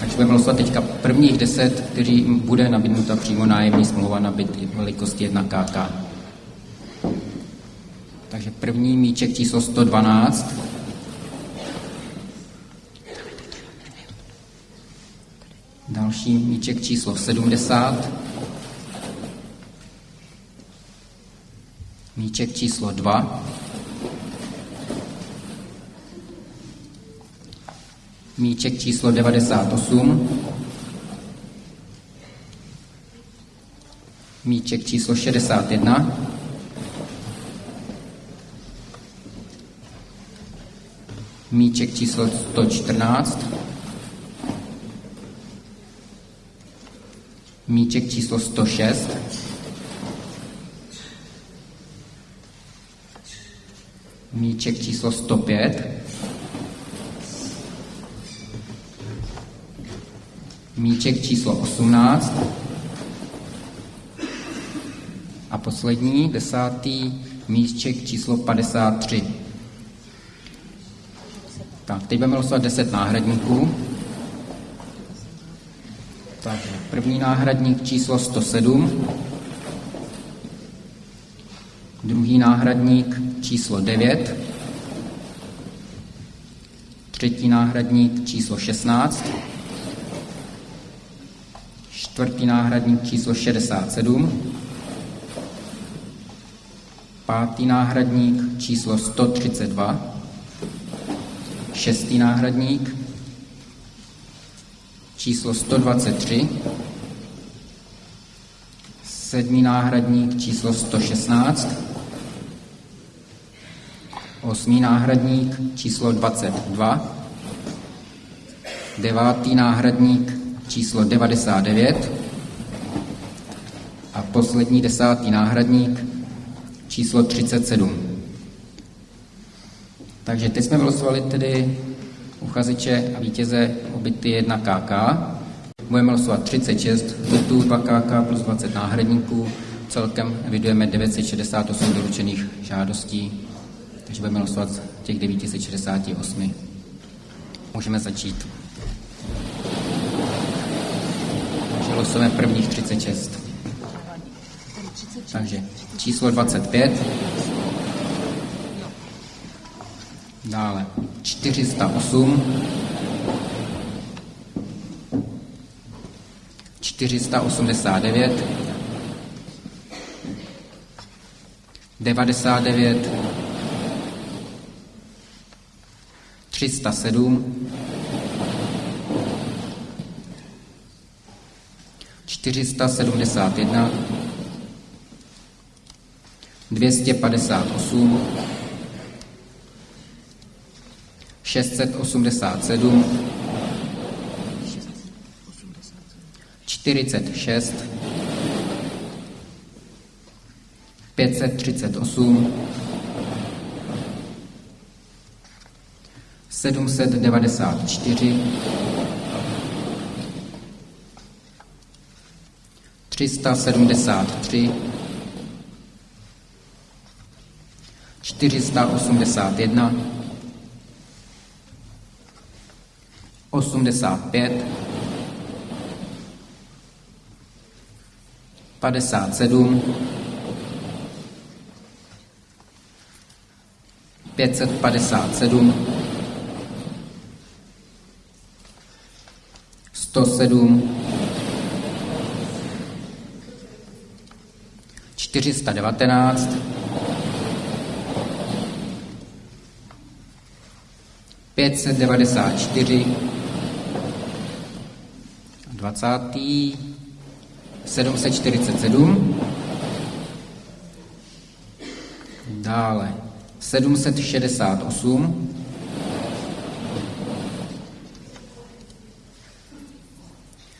Takže budeme losovat teďka prvních deset, kteří bude nabídnuta přímo nájemní smlouva na byt velikosti 1 KK. Takže první míček číslo 112. Další míček číslo 70. Míček číslo 2. Míček číslo 98. Míček číslo 61. Míček číslo 114. Míček číslo 106. Míček číslo 105. Míček číslo 18. A poslední, desátý, míček číslo 53. Tak, teď budeme losovat 10 náhradníků. Takže první náhradník číslo 107. Druhý náhradník číslo 9. Třetí náhradník číslo 16. Čtvrtý náhradník číslo 67. Pátý náhradník číslo 132. Šestý náhradník číslo 123. Sedmý náhradník číslo 116. Osmý náhradník číslo 22. Devátý náhradník číslo 99 a poslední desátý náhradník číslo 37. Takže teď jsme vylosovali tedy uchazeče a vítěze o byty 1 KK. Budeme losovat 36 bytů 2 KK plus 20 náhradníků. Celkem evidujeme 968 doručených žádostí, takže budeme losovat těch 968. Můžeme začít. Losujeme prvních 36. Takže číslo 25. Dále 408. 489. 99. 307. 471, 258, 687, 46, 538, 794, 373, 481, 85, 57, 557, 107, 419, pětset devadesát čtyři, dvacátý, sedmset čtyřicet sedm, dále. sedmset šedesát osm,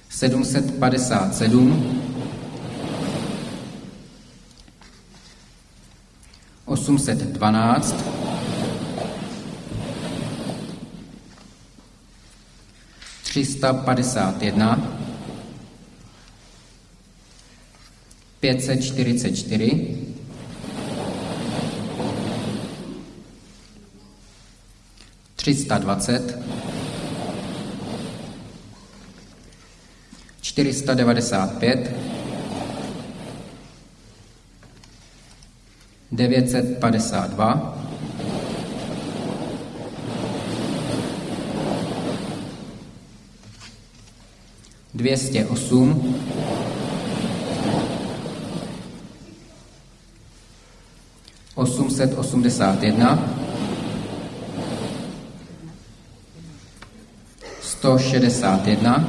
sedmset padesát sedm, 812, třista padesát jedna, pětset čtyřicet čtyři, třista dvacet, 495, 952, 208, 881, 161,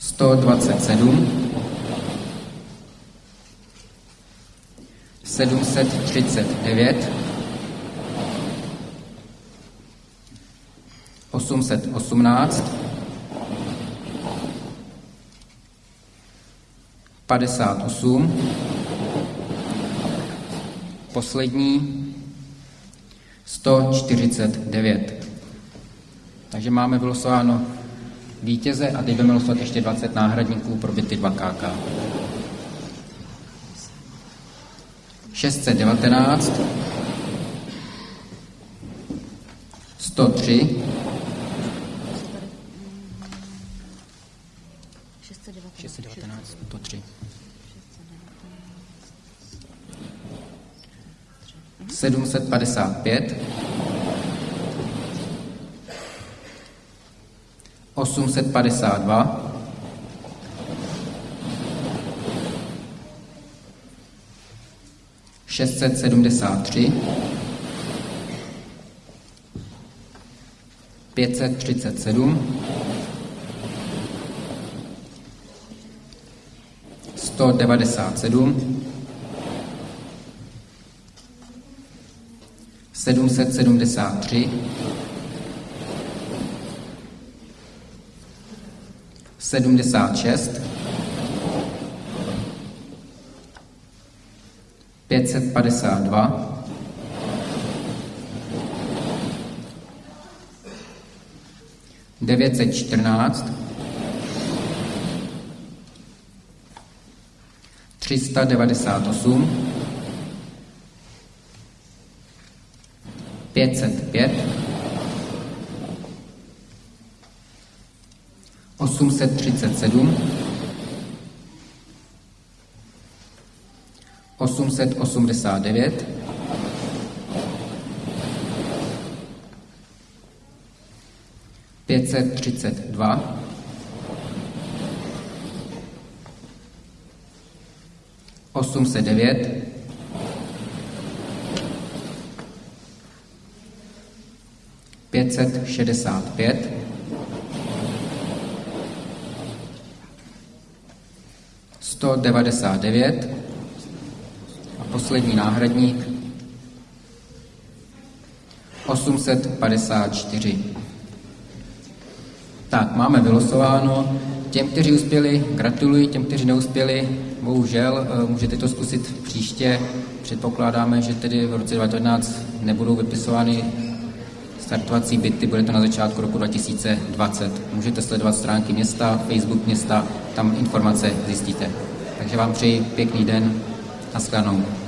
127, 739, 818, 58, poslední 149. Takže máme vylosováno vítěze a teď budeme losovat ještě 20 náhradníků pro byty 2KK. 619, 103, 619, 103. 755, 852, 673, 537, 197, 773, 76, 552, 914, 398, 505, 837, 889, 532, 809, 565, 199 a poslední náhradník 854. Tak, máme vylosováno. Těm, kteří uspěli, gratuluji, těm, kteří neuspěli, bohužel, eh, můžete to zkusit příště. Předpokládáme, že tedy v roce 2019 nebudou vypisovány startovací byty, bude to na začátku roku 2020. Můžete sledovat stránky města, Facebook města, tam informace zjistíte. Takže vám přeji pěkný den, a shledanou.